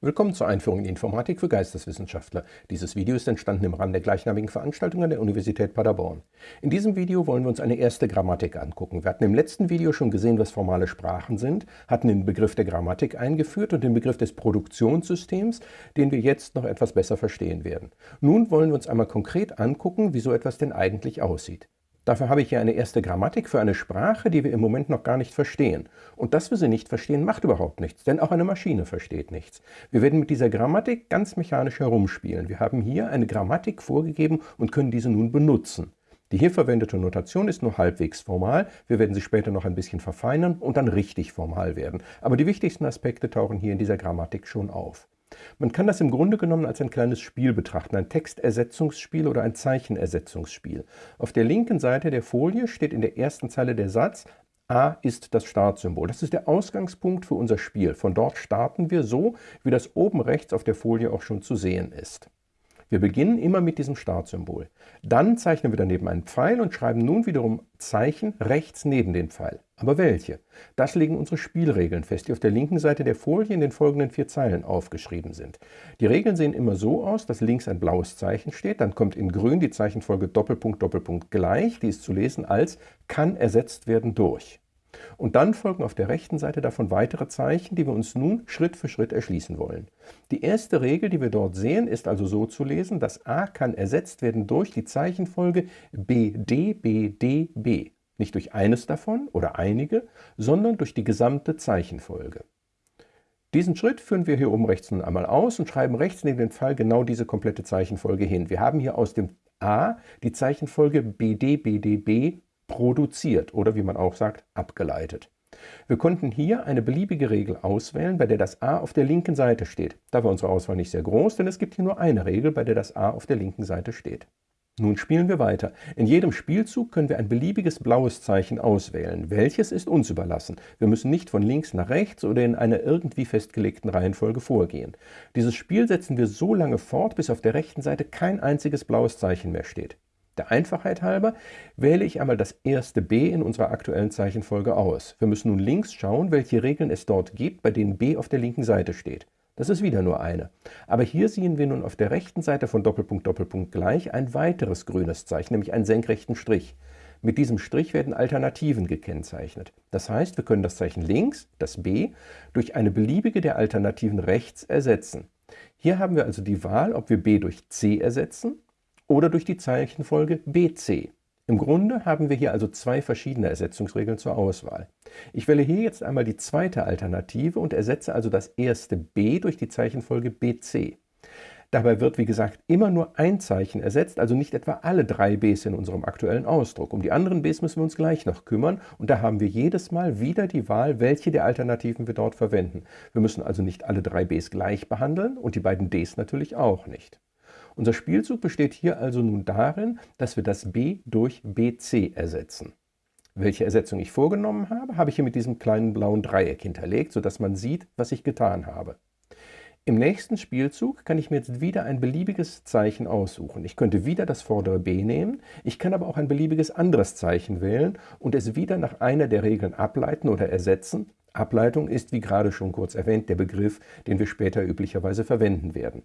Willkommen zur Einführung in Informatik für Geisteswissenschaftler. Dieses Video ist entstanden im Rahmen der gleichnamigen Veranstaltung an der Universität Paderborn. In diesem Video wollen wir uns eine erste Grammatik angucken. Wir hatten im letzten Video schon gesehen, was formale Sprachen sind, hatten den Begriff der Grammatik eingeführt und den Begriff des Produktionssystems, den wir jetzt noch etwas besser verstehen werden. Nun wollen wir uns einmal konkret angucken, wie so etwas denn eigentlich aussieht. Dafür habe ich hier eine erste Grammatik für eine Sprache, die wir im Moment noch gar nicht verstehen. Und dass wir sie nicht verstehen, macht überhaupt nichts, denn auch eine Maschine versteht nichts. Wir werden mit dieser Grammatik ganz mechanisch herumspielen. Wir haben hier eine Grammatik vorgegeben und können diese nun benutzen. Die hier verwendete Notation ist nur halbwegs formal, wir werden sie später noch ein bisschen verfeinern und dann richtig formal werden. Aber die wichtigsten Aspekte tauchen hier in dieser Grammatik schon auf. Man kann das im Grunde genommen als ein kleines Spiel betrachten, ein Textersetzungsspiel oder ein Zeichenersetzungsspiel. Auf der linken Seite der Folie steht in der ersten Zeile der Satz A ist das Startsymbol. Das ist der Ausgangspunkt für unser Spiel. Von dort starten wir so, wie das oben rechts auf der Folie auch schon zu sehen ist. Wir beginnen immer mit diesem Startsymbol. Dann zeichnen wir daneben einen Pfeil und schreiben nun wiederum Zeichen rechts neben den Pfeil. Aber welche? Das legen unsere Spielregeln fest, die auf der linken Seite der Folie in den folgenden vier Zeilen aufgeschrieben sind. Die Regeln sehen immer so aus, dass links ein blaues Zeichen steht, dann kommt in grün die Zeichenfolge Doppelpunkt Doppelpunkt gleich, die ist zu lesen als kann ersetzt werden durch. Und dann folgen auf der rechten Seite davon weitere Zeichen, die wir uns nun Schritt für Schritt erschließen wollen. Die erste Regel, die wir dort sehen, ist also so zu lesen, dass a kann ersetzt werden durch die Zeichenfolge BD, BD, B. Nicht durch eines davon oder einige, sondern durch die gesamte Zeichenfolge. Diesen Schritt führen wir hier oben rechts nun einmal aus und schreiben rechts neben den Pfeil genau diese komplette Zeichenfolge hin. Wir haben hier aus dem A die Zeichenfolge BD, BD, B produziert oder wie man auch sagt, abgeleitet. Wir konnten hier eine beliebige Regel auswählen, bei der das a auf der linken Seite steht. Da war unsere Auswahl nicht sehr groß, denn es gibt hier nur eine Regel, bei der das a auf der linken Seite steht. Nun spielen wir weiter. In jedem Spielzug können wir ein beliebiges blaues Zeichen auswählen. Welches ist uns überlassen. Wir müssen nicht von links nach rechts oder in einer irgendwie festgelegten Reihenfolge vorgehen. Dieses Spiel setzen wir so lange fort, bis auf der rechten Seite kein einziges blaues Zeichen mehr steht. Der Einfachheit halber wähle ich einmal das erste b in unserer aktuellen Zeichenfolge aus. Wir müssen nun links schauen, welche Regeln es dort gibt, bei denen b auf der linken Seite steht. Das ist wieder nur eine. Aber hier sehen wir nun auf der rechten Seite von Doppelpunkt Doppelpunkt gleich ein weiteres grünes Zeichen, nämlich einen senkrechten Strich. Mit diesem Strich werden Alternativen gekennzeichnet. Das heißt, wir können das Zeichen links, das b, durch eine beliebige der Alternativen rechts ersetzen. Hier haben wir also die Wahl, ob wir b durch c ersetzen oder durch die Zeichenfolge BC. Im Grunde haben wir hier also zwei verschiedene Ersetzungsregeln zur Auswahl. Ich wähle hier jetzt einmal die zweite Alternative und ersetze also das erste b durch die Zeichenfolge BC. Dabei wird, wie gesagt, immer nur ein Zeichen ersetzt, also nicht etwa alle drei b's in unserem aktuellen Ausdruck. Um die anderen b's müssen wir uns gleich noch kümmern und da haben wir jedes Mal wieder die Wahl, welche der Alternativen wir dort verwenden. Wir müssen also nicht alle drei b's gleich behandeln und die beiden d's natürlich auch nicht. Unser Spielzug besteht hier also nun darin, dass wir das b durch bc ersetzen. Welche Ersetzung ich vorgenommen habe, habe ich hier mit diesem kleinen blauen Dreieck hinterlegt, sodass man sieht, was ich getan habe. Im nächsten Spielzug kann ich mir jetzt wieder ein beliebiges Zeichen aussuchen. Ich könnte wieder das vordere b nehmen, ich kann aber auch ein beliebiges anderes Zeichen wählen und es wieder nach einer der Regeln ableiten oder ersetzen. Ableitung ist, wie gerade schon kurz erwähnt, der Begriff, den wir später üblicherweise verwenden werden.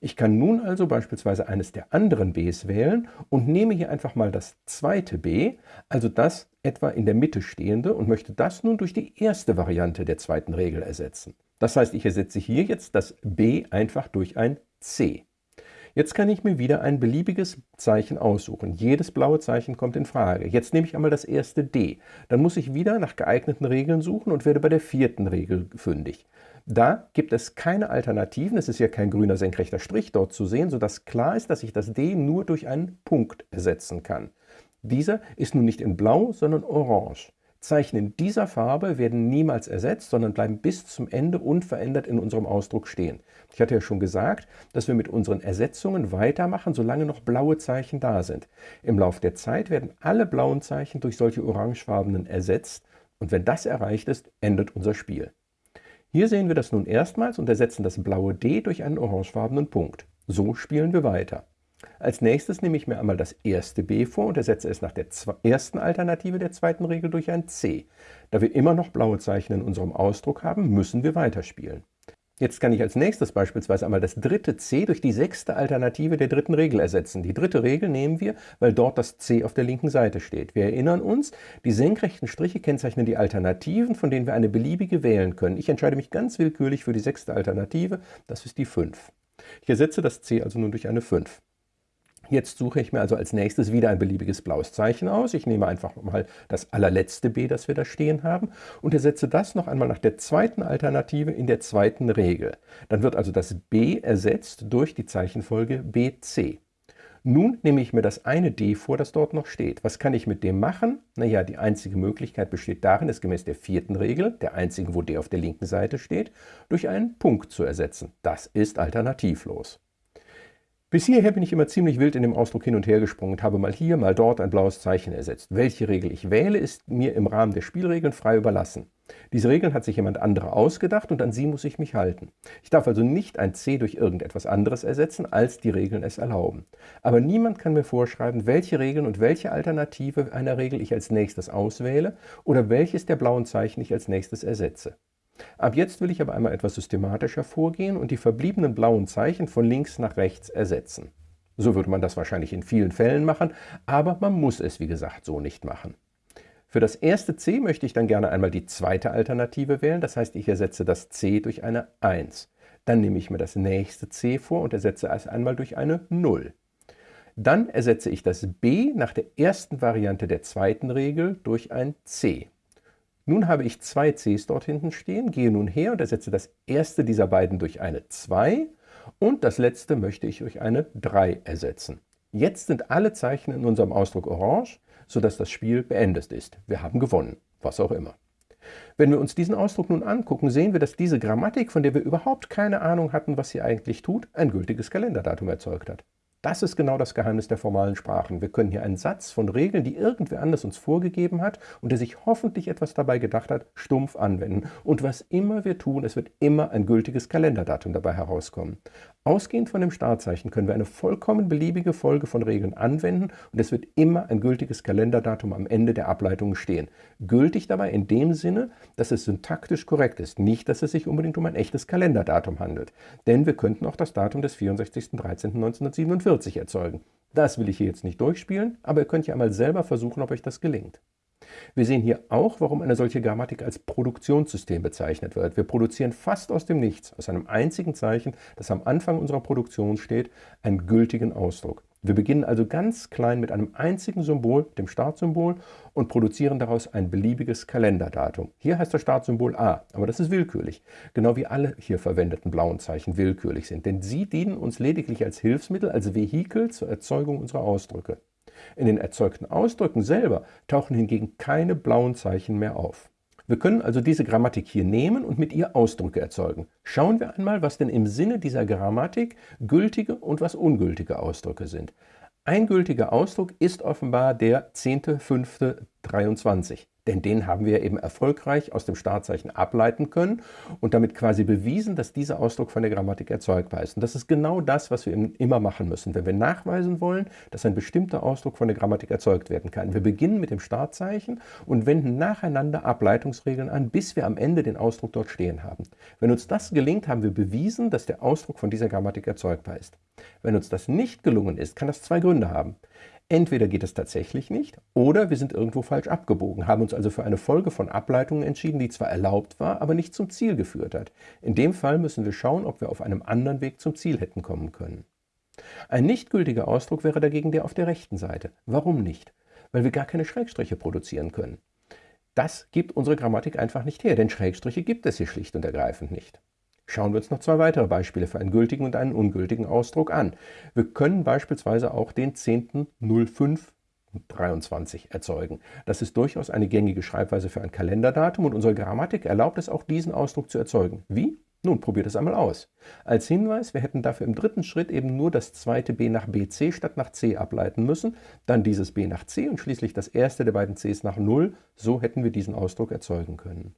Ich kann nun also beispielsweise eines der anderen b's wählen und nehme hier einfach mal das zweite b, also das etwa in der Mitte stehende und möchte das nun durch die erste Variante der zweiten Regel ersetzen. Das heißt, ich ersetze hier jetzt das b einfach durch ein c. Jetzt kann ich mir wieder ein beliebiges Zeichen aussuchen. Jedes blaue Zeichen kommt in Frage. Jetzt nehme ich einmal das erste D. Dann muss ich wieder nach geeigneten Regeln suchen und werde bei der vierten Regel fündig. Da gibt es keine Alternativen, es ist ja kein grüner senkrechter Strich dort zu sehen, sodass klar ist, dass ich das D nur durch einen Punkt ersetzen kann. Dieser ist nun nicht in blau, sondern orange. Zeichen in dieser Farbe werden niemals ersetzt, sondern bleiben bis zum Ende unverändert in unserem Ausdruck stehen. Ich hatte ja schon gesagt, dass wir mit unseren Ersetzungen weitermachen, solange noch blaue Zeichen da sind. Im Laufe der Zeit werden alle blauen Zeichen durch solche orangefarbenen ersetzt und wenn das erreicht ist, endet unser Spiel. Hier sehen wir das nun erstmals und ersetzen das blaue D durch einen orangefarbenen Punkt. So spielen wir weiter. Als nächstes nehme ich mir einmal das erste b vor und ersetze es nach der ersten Alternative der zweiten Regel durch ein c. Da wir immer noch blaue Zeichen in unserem Ausdruck haben, müssen wir weiterspielen. Jetzt kann ich als nächstes beispielsweise einmal das dritte c durch die sechste Alternative der dritten Regel ersetzen. Die dritte Regel nehmen wir, weil dort das c auf der linken Seite steht. Wir erinnern uns, die senkrechten Striche kennzeichnen die Alternativen, von denen wir eine beliebige wählen können. Ich entscheide mich ganz willkürlich für die sechste Alternative, das ist die 5. Ich ersetze das c also nun durch eine 5. Jetzt suche ich mir also als nächstes wieder ein beliebiges blaues Zeichen aus. Ich nehme einfach mal das allerletzte b, das wir da stehen haben, und ersetze das noch einmal nach der zweiten Alternative in der zweiten Regel. Dann wird also das b ersetzt durch die Zeichenfolge bc. Nun nehme ich mir das eine d vor, das dort noch steht. Was kann ich mit dem machen? Naja, die einzige Möglichkeit besteht darin, es gemäß der vierten Regel, der einzigen, wo d auf der linken Seite steht, durch einen Punkt zu ersetzen. Das ist alternativlos. Bis hierher bin ich immer ziemlich wild in dem Ausdruck hin und her gesprungen und habe mal hier, mal dort ein blaues Zeichen ersetzt. Welche Regel ich wähle, ist mir im Rahmen der Spielregeln frei überlassen. Diese Regeln hat sich jemand anderer ausgedacht und an sie muss ich mich halten. Ich darf also nicht ein C durch irgendetwas anderes ersetzen, als die Regeln es erlauben. Aber niemand kann mir vorschreiben, welche Regeln und welche Alternative einer Regel ich als nächstes auswähle oder welches der blauen Zeichen ich als nächstes ersetze. Ab jetzt will ich aber einmal etwas systematischer vorgehen und die verbliebenen blauen Zeichen von links nach rechts ersetzen. So würde man das wahrscheinlich in vielen Fällen machen, aber man muss es, wie gesagt, so nicht machen. Für das erste c möchte ich dann gerne einmal die zweite Alternative wählen, das heißt, ich ersetze das c durch eine 1. Dann nehme ich mir das nächste c vor und ersetze es einmal durch eine 0. Dann ersetze ich das b nach der ersten Variante der zweiten Regel durch ein c. Nun habe ich zwei Cs dort hinten stehen, gehe nun her und ersetze das erste dieser beiden durch eine 2 und das letzte möchte ich durch eine 3 ersetzen. Jetzt sind alle Zeichen in unserem Ausdruck orange, sodass das Spiel beendet ist. Wir haben gewonnen, was auch immer. Wenn wir uns diesen Ausdruck nun angucken, sehen wir, dass diese Grammatik, von der wir überhaupt keine Ahnung hatten, was sie eigentlich tut, ein gültiges Kalenderdatum erzeugt hat. Das ist genau das Geheimnis der formalen Sprachen. Wir können hier einen Satz von Regeln, die irgendwer anders uns vorgegeben hat und der sich hoffentlich etwas dabei gedacht hat, stumpf anwenden. Und was immer wir tun, es wird immer ein gültiges Kalenderdatum dabei herauskommen. Ausgehend von dem Startzeichen können wir eine vollkommen beliebige Folge von Regeln anwenden und es wird immer ein gültiges Kalenderdatum am Ende der Ableitung stehen. Gültig dabei in dem Sinne, dass es syntaktisch korrekt ist, nicht, dass es sich unbedingt um ein echtes Kalenderdatum handelt. Denn wir könnten auch das Datum des 64.13.1947 erzeugen. Das will ich hier jetzt nicht durchspielen, aber ihr könnt ja einmal selber versuchen, ob euch das gelingt. Wir sehen hier auch, warum eine solche Grammatik als Produktionssystem bezeichnet wird. Wir produzieren fast aus dem Nichts, aus einem einzigen Zeichen, das am Anfang unserer Produktion steht, einen gültigen Ausdruck. Wir beginnen also ganz klein mit einem einzigen Symbol, dem Startsymbol, und produzieren daraus ein beliebiges Kalenderdatum. Hier heißt das Startsymbol A, aber das ist willkürlich, genau wie alle hier verwendeten blauen Zeichen willkürlich sind, denn sie dienen uns lediglich als Hilfsmittel, als Vehikel zur Erzeugung unserer Ausdrücke. In den erzeugten Ausdrücken selber tauchen hingegen keine blauen Zeichen mehr auf. Wir können also diese Grammatik hier nehmen und mit ihr Ausdrücke erzeugen. Schauen wir einmal, was denn im Sinne dieser Grammatik gültige und was ungültige Ausdrücke sind. Ein gültiger Ausdruck ist offenbar der 10.05.23. Denn den haben wir eben erfolgreich aus dem Startzeichen ableiten können und damit quasi bewiesen, dass dieser Ausdruck von der Grammatik erzeugbar ist. Und das ist genau das, was wir immer machen müssen, wenn wir nachweisen wollen, dass ein bestimmter Ausdruck von der Grammatik erzeugt werden kann. Wir beginnen mit dem Startzeichen und wenden nacheinander Ableitungsregeln an, bis wir am Ende den Ausdruck dort stehen haben. Wenn uns das gelingt, haben wir bewiesen, dass der Ausdruck von dieser Grammatik erzeugbar ist. Wenn uns das nicht gelungen ist, kann das zwei Gründe haben. Entweder geht es tatsächlich nicht oder wir sind irgendwo falsch abgebogen, haben uns also für eine Folge von Ableitungen entschieden, die zwar erlaubt war, aber nicht zum Ziel geführt hat. In dem Fall müssen wir schauen, ob wir auf einem anderen Weg zum Ziel hätten kommen können. Ein nicht gültiger Ausdruck wäre dagegen der auf der rechten Seite. Warum nicht? Weil wir gar keine Schrägstriche produzieren können. Das gibt unsere Grammatik einfach nicht her, denn Schrägstriche gibt es hier schlicht und ergreifend nicht. Schauen wir uns noch zwei weitere Beispiele für einen gültigen und einen ungültigen Ausdruck an. Wir können beispielsweise auch den 10.05.23 erzeugen. Das ist durchaus eine gängige Schreibweise für ein Kalenderdatum und unsere Grammatik erlaubt es auch, diesen Ausdruck zu erzeugen. Wie? Nun, probiert es einmal aus. Als Hinweis, wir hätten dafür im dritten Schritt eben nur das zweite b nach bc statt nach c ableiten müssen, dann dieses b nach c und schließlich das erste der beiden cs nach 0. So hätten wir diesen Ausdruck erzeugen können.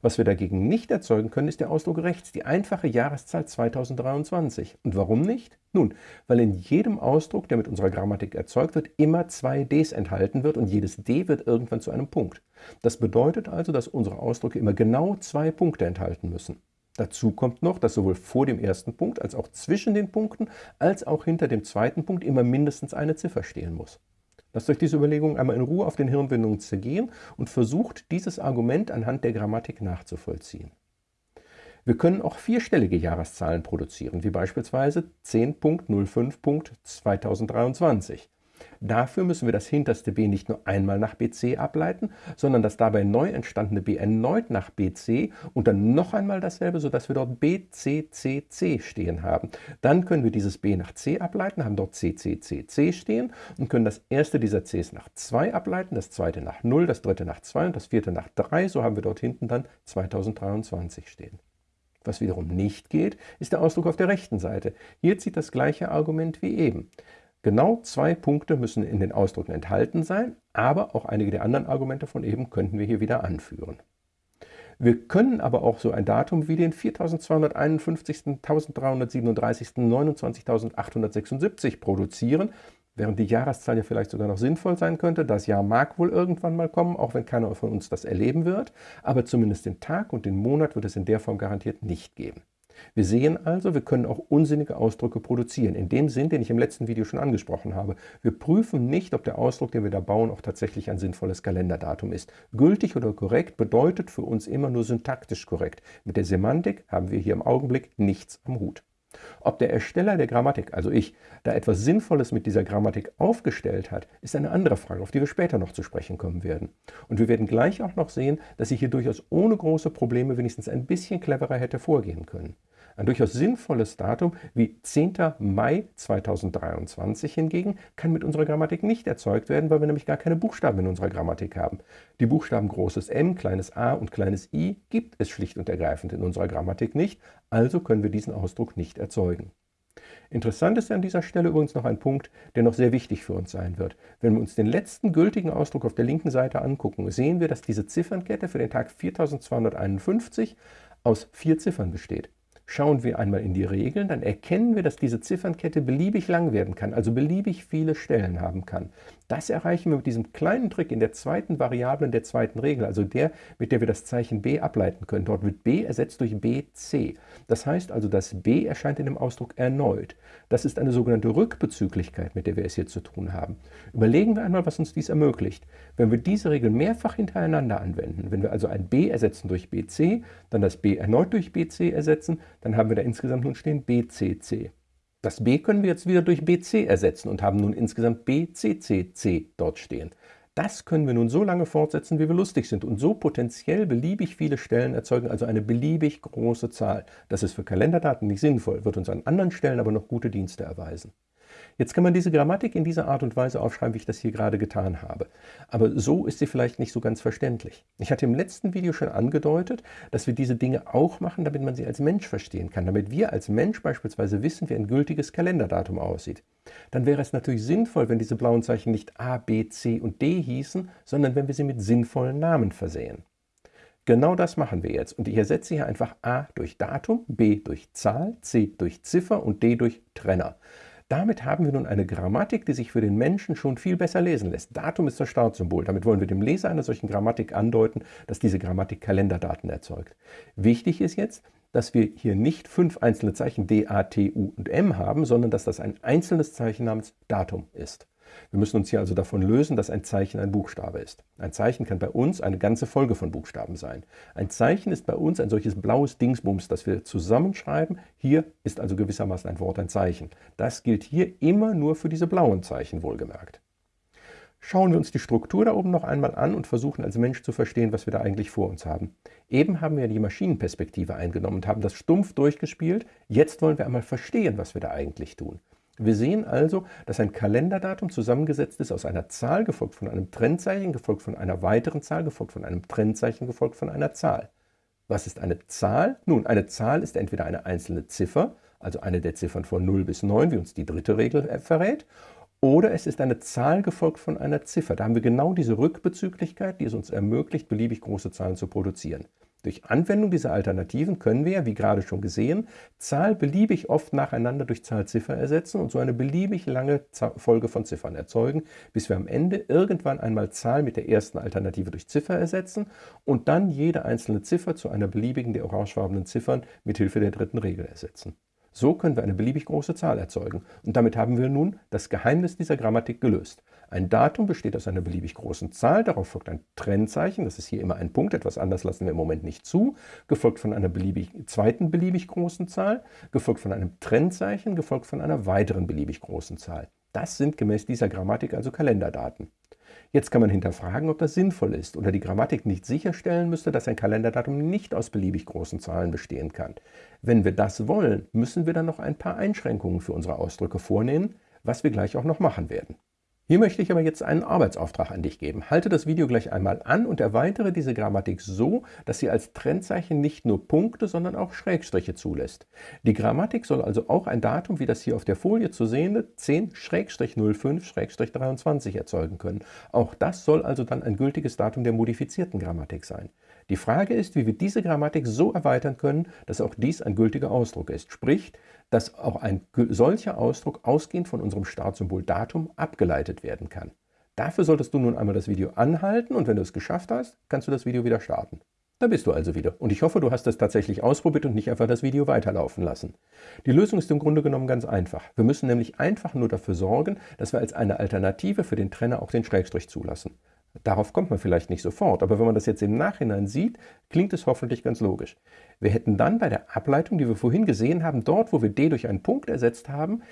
Was wir dagegen nicht erzeugen können, ist der Ausdruck rechts, die einfache Jahreszahl 2023. Und warum nicht? Nun, weil in jedem Ausdruck, der mit unserer Grammatik erzeugt wird, immer zwei ds enthalten wird und jedes d wird irgendwann zu einem Punkt. Das bedeutet also, dass unsere Ausdrücke immer genau zwei Punkte enthalten müssen. Dazu kommt noch, dass sowohl vor dem ersten Punkt als auch zwischen den Punkten als auch hinter dem zweiten Punkt immer mindestens eine Ziffer stehen muss. Lasst euch diese Überlegungen einmal in Ruhe auf den Hirnwindungen zergehen und versucht, dieses Argument anhand der Grammatik nachzuvollziehen. Wir können auch vierstellige Jahreszahlen produzieren, wie beispielsweise 10.05.2023. Dafür müssen wir das hinterste b nicht nur einmal nach bc ableiten, sondern das dabei neu entstandene b erneut nach bc und dann noch einmal dasselbe, sodass wir dort bccc stehen haben. Dann können wir dieses b nach c ableiten, haben dort cccc stehen und können das erste dieser cs nach 2 ableiten, das zweite nach 0, das dritte nach 2 und das vierte nach 3. So haben wir dort hinten dann 2023 stehen. Was wiederum nicht geht, ist der Ausdruck auf der rechten Seite. Hier zieht das gleiche Argument wie eben. Genau zwei Punkte müssen in den Ausdrücken enthalten sein, aber auch einige der anderen Argumente von eben könnten wir hier wieder anführen. Wir können aber auch so ein Datum wie den 4251., 1337., 29.876 produzieren, während die Jahreszahl ja vielleicht sogar noch sinnvoll sein könnte. Das Jahr mag wohl irgendwann mal kommen, auch wenn keiner von uns das erleben wird, aber zumindest den Tag und den Monat wird es in der Form garantiert nicht geben. Wir sehen also, wir können auch unsinnige Ausdrücke produzieren, in dem Sinn, den ich im letzten Video schon angesprochen habe. Wir prüfen nicht, ob der Ausdruck, den wir da bauen, auch tatsächlich ein sinnvolles Kalenderdatum ist. Gültig oder korrekt bedeutet für uns immer nur syntaktisch korrekt. Mit der Semantik haben wir hier im Augenblick nichts am Hut. Ob der Ersteller der Grammatik, also ich, da etwas Sinnvolles mit dieser Grammatik aufgestellt hat, ist eine andere Frage, auf die wir später noch zu sprechen kommen werden. Und wir werden gleich auch noch sehen, dass ich hier durchaus ohne große Probleme wenigstens ein bisschen cleverer hätte vorgehen können. Ein durchaus sinnvolles Datum wie 10. Mai 2023 hingegen kann mit unserer Grammatik nicht erzeugt werden, weil wir nämlich gar keine Buchstaben in unserer Grammatik haben. Die Buchstaben großes M, kleines a und kleines i gibt es schlicht und ergreifend in unserer Grammatik nicht, also können wir diesen Ausdruck nicht erzeugen. Interessant ist an dieser Stelle übrigens noch ein Punkt, der noch sehr wichtig für uns sein wird. Wenn wir uns den letzten gültigen Ausdruck auf der linken Seite angucken, sehen wir, dass diese Ziffernkette für den Tag 4251 aus vier Ziffern besteht. Schauen wir einmal in die Regeln, dann erkennen wir, dass diese Ziffernkette beliebig lang werden kann, also beliebig viele Stellen haben kann. Das erreichen wir mit diesem kleinen Trick in der zweiten Variable in der zweiten Regel, also der, mit der wir das Zeichen b ableiten können. Dort wird b ersetzt durch bc. Das heißt also, das b erscheint in dem Ausdruck erneut. Das ist eine sogenannte Rückbezüglichkeit, mit der wir es hier zu tun haben. Überlegen wir einmal, was uns dies ermöglicht. Wenn wir diese Regel mehrfach hintereinander anwenden, wenn wir also ein b ersetzen durch bc, dann das b erneut durch bc ersetzen, dann haben wir da insgesamt nun stehen bcc. Das b können wir jetzt wieder durch bc ersetzen und haben nun insgesamt bccc dort stehen. Das können wir nun so lange fortsetzen, wie wir lustig sind und so potenziell beliebig viele Stellen erzeugen, also eine beliebig große Zahl. Das ist für Kalenderdaten nicht sinnvoll, wird uns an anderen Stellen aber noch gute Dienste erweisen. Jetzt kann man diese Grammatik in dieser Art und Weise aufschreiben, wie ich das hier gerade getan habe. Aber so ist sie vielleicht nicht so ganz verständlich. Ich hatte im letzten Video schon angedeutet, dass wir diese Dinge auch machen, damit man sie als Mensch verstehen kann, damit wir als Mensch beispielsweise wissen, wie ein gültiges Kalenderdatum aussieht. Dann wäre es natürlich sinnvoll, wenn diese blauen Zeichen nicht A, B, C und D hießen, sondern wenn wir sie mit sinnvollen Namen versehen. Genau das machen wir jetzt und ich ersetze hier einfach A durch Datum, B durch Zahl, C durch Ziffer und D durch Trenner. Damit haben wir nun eine Grammatik, die sich für den Menschen schon viel besser lesen lässt. Datum ist das Startsymbol. Damit wollen wir dem Leser einer solchen Grammatik andeuten, dass diese Grammatik Kalenderdaten erzeugt. Wichtig ist jetzt, dass wir hier nicht fünf einzelne Zeichen D, A, T, U und M haben, sondern dass das ein einzelnes Zeichen namens Datum ist. Wir müssen uns hier also davon lösen, dass ein Zeichen ein Buchstabe ist. Ein Zeichen kann bei uns eine ganze Folge von Buchstaben sein. Ein Zeichen ist bei uns ein solches blaues Dingsbums, das wir zusammenschreiben. Hier ist also gewissermaßen ein Wort ein Zeichen. Das gilt hier immer nur für diese blauen Zeichen, wohlgemerkt. Schauen wir uns die Struktur da oben noch einmal an und versuchen als Mensch zu verstehen, was wir da eigentlich vor uns haben. Eben haben wir die Maschinenperspektive eingenommen und haben das stumpf durchgespielt. Jetzt wollen wir einmal verstehen, was wir da eigentlich tun. Wir sehen also, dass ein Kalenderdatum zusammengesetzt ist aus einer Zahl, gefolgt von einem Trennzeichen, gefolgt von einer weiteren Zahl, gefolgt von einem Trennzeichen, gefolgt von einer Zahl. Was ist eine Zahl? Nun, eine Zahl ist entweder eine einzelne Ziffer, also eine der Ziffern von 0 bis 9, wie uns die dritte Regel äh, verrät, oder es ist eine Zahl gefolgt von einer Ziffer. Da haben wir genau diese Rückbezüglichkeit, die es uns ermöglicht, beliebig große Zahlen zu produzieren. Durch Anwendung dieser Alternativen können wir, wie gerade schon gesehen, Zahl beliebig oft nacheinander durch Zahl Ziffer ersetzen und so eine beliebig lange Folge von Ziffern erzeugen, bis wir am Ende irgendwann einmal Zahl mit der ersten Alternative durch Ziffer ersetzen und dann jede einzelne Ziffer zu einer beliebigen der orangefarbenen Ziffern mit Hilfe der dritten Regel ersetzen. So können wir eine beliebig große Zahl erzeugen und damit haben wir nun das Geheimnis dieser Grammatik gelöst. Ein Datum besteht aus einer beliebig großen Zahl, darauf folgt ein Trennzeichen, das ist hier immer ein Punkt, etwas anders lassen wir im Moment nicht zu, gefolgt von einer beliebig, zweiten beliebig großen Zahl, gefolgt von einem Trennzeichen, gefolgt von einer weiteren beliebig großen Zahl. Das sind gemäß dieser Grammatik also Kalenderdaten. Jetzt kann man hinterfragen, ob das sinnvoll ist oder die Grammatik nicht sicherstellen müsste, dass ein Kalenderdatum nicht aus beliebig großen Zahlen bestehen kann. Wenn wir das wollen, müssen wir dann noch ein paar Einschränkungen für unsere Ausdrücke vornehmen, was wir gleich auch noch machen werden. Hier möchte ich aber jetzt einen Arbeitsauftrag an dich geben. Halte das Video gleich einmal an und erweitere diese Grammatik so, dass sie als Trennzeichen nicht nur Punkte, sondern auch Schrägstriche zulässt. Die Grammatik soll also auch ein Datum wie das hier auf der Folie zu sehende 10-05-23 erzeugen können. Auch das soll also dann ein gültiges Datum der modifizierten Grammatik sein. Die Frage ist, wie wir diese Grammatik so erweitern können, dass auch dies ein gültiger Ausdruck ist. Sprich, dass auch ein solcher Ausdruck ausgehend von unserem Startsymbol Datum abgeleitet werden kann. Dafür solltest du nun einmal das Video anhalten und wenn du es geschafft hast, kannst du das Video wieder starten. Da bist du also wieder und ich hoffe, du hast es tatsächlich ausprobiert und nicht einfach das Video weiterlaufen lassen. Die Lösung ist im Grunde genommen ganz einfach. Wir müssen nämlich einfach nur dafür sorgen, dass wir als eine Alternative für den Trenner auch den Schrägstrich zulassen. Darauf kommt man vielleicht nicht sofort, aber wenn man das jetzt im Nachhinein sieht, klingt es hoffentlich ganz logisch. Wir hätten dann bei der Ableitung, die wir vorhin gesehen haben, dort, wo wir d durch einen Punkt ersetzt haben,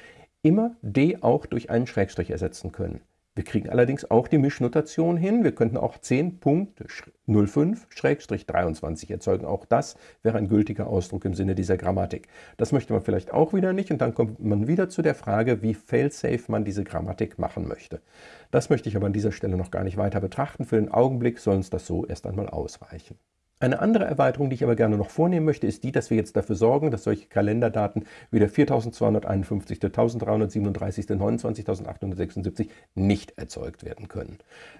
immer d auch durch einen Schrägstrich ersetzen können. Wir kriegen allerdings auch die Mischnotation hin. Wir könnten auch 10.05-23 erzeugen. Auch das wäre ein gültiger Ausdruck im Sinne dieser Grammatik. Das möchte man vielleicht auch wieder nicht. Und dann kommt man wieder zu der Frage, wie failsafe man diese Grammatik machen möchte. Das möchte ich aber an dieser Stelle noch gar nicht weiter betrachten. Für den Augenblick soll uns das so erst einmal ausreichen. Eine andere Erweiterung, die ich aber gerne noch vornehmen möchte, ist die, dass wir jetzt dafür sorgen, dass solche Kalenderdaten wie der 4251., 1337., 29.876 nicht erzeugt werden können.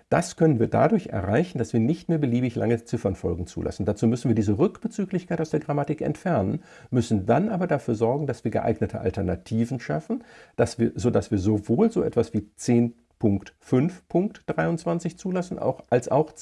Das können wir dadurch erreichen, dass wir nicht mehr beliebig lange Ziffernfolgen zulassen. Dazu müssen wir diese Rückbezüglichkeit aus der Grammatik entfernen, müssen dann aber dafür sorgen, dass wir geeignete Alternativen schaffen, dass wir, sodass wir sowohl so etwas wie 10.5.23 zulassen, auch, als auch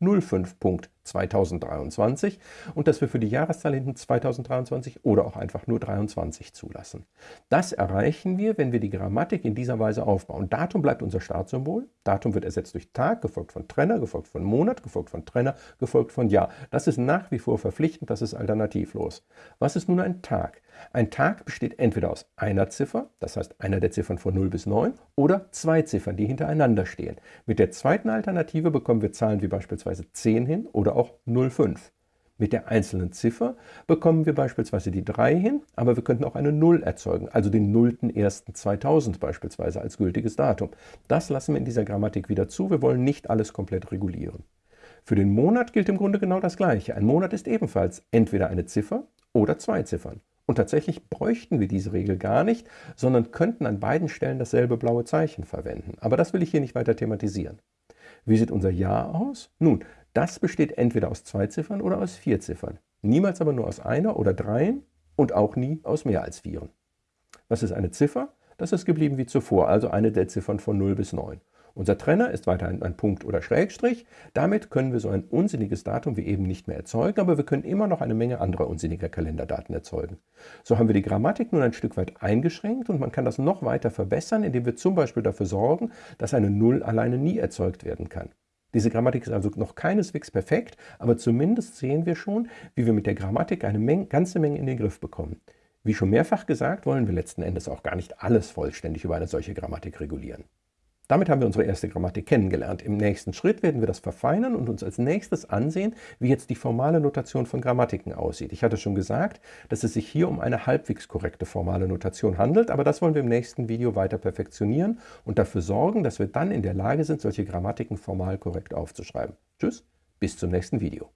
10.05. 2023 und dass wir für die Jahreszahl hinten 2023 oder auch einfach nur 23 zulassen. Das erreichen wir, wenn wir die Grammatik in dieser Weise aufbauen. Datum bleibt unser Startsymbol. Datum wird ersetzt durch Tag, gefolgt von Trenner, gefolgt von Monat, gefolgt von Trenner, gefolgt von Jahr. Das ist nach wie vor verpflichtend, das ist alternativlos. Was ist nun ein Tag? Ein Tag besteht entweder aus einer Ziffer, das heißt einer der Ziffern von 0 bis 9, oder zwei Ziffern, die hintereinander stehen. Mit der zweiten Alternative bekommen wir Zahlen wie beispielsweise 10 hin oder auch 05. Mit der einzelnen Ziffer bekommen wir beispielsweise die 3 hin, aber wir könnten auch eine 0 erzeugen, also den 0.1.2000 beispielsweise als gültiges Datum. Das lassen wir in dieser Grammatik wieder zu, wir wollen nicht alles komplett regulieren. Für den Monat gilt im Grunde genau das Gleiche. Ein Monat ist ebenfalls entweder eine Ziffer oder zwei Ziffern. Und tatsächlich bräuchten wir diese Regel gar nicht, sondern könnten an beiden Stellen dasselbe blaue Zeichen verwenden. Aber das will ich hier nicht weiter thematisieren. Wie sieht unser Jahr aus? Nun, das besteht entweder aus zwei Ziffern oder aus vier Ziffern. Niemals aber nur aus einer oder dreien und auch nie aus mehr als vieren. Was ist eine Ziffer? Das ist geblieben wie zuvor, also eine der Ziffern von 0 bis 9. Unser Trenner ist weiterhin ein Punkt oder Schrägstrich. Damit können wir so ein unsinniges Datum wie eben nicht mehr erzeugen, aber wir können immer noch eine Menge anderer unsinniger Kalenderdaten erzeugen. So haben wir die Grammatik nun ein Stück weit eingeschränkt und man kann das noch weiter verbessern, indem wir zum Beispiel dafür sorgen, dass eine Null alleine nie erzeugt werden kann. Diese Grammatik ist also noch keineswegs perfekt, aber zumindest sehen wir schon, wie wir mit der Grammatik eine Menge, ganze Menge in den Griff bekommen. Wie schon mehrfach gesagt, wollen wir letzten Endes auch gar nicht alles vollständig über eine solche Grammatik regulieren. Damit haben wir unsere erste Grammatik kennengelernt. Im nächsten Schritt werden wir das verfeinern und uns als nächstes ansehen, wie jetzt die formale Notation von Grammatiken aussieht. Ich hatte schon gesagt, dass es sich hier um eine halbwegs korrekte formale Notation handelt, aber das wollen wir im nächsten Video weiter perfektionieren und dafür sorgen, dass wir dann in der Lage sind, solche Grammatiken formal korrekt aufzuschreiben. Tschüss, bis zum nächsten Video.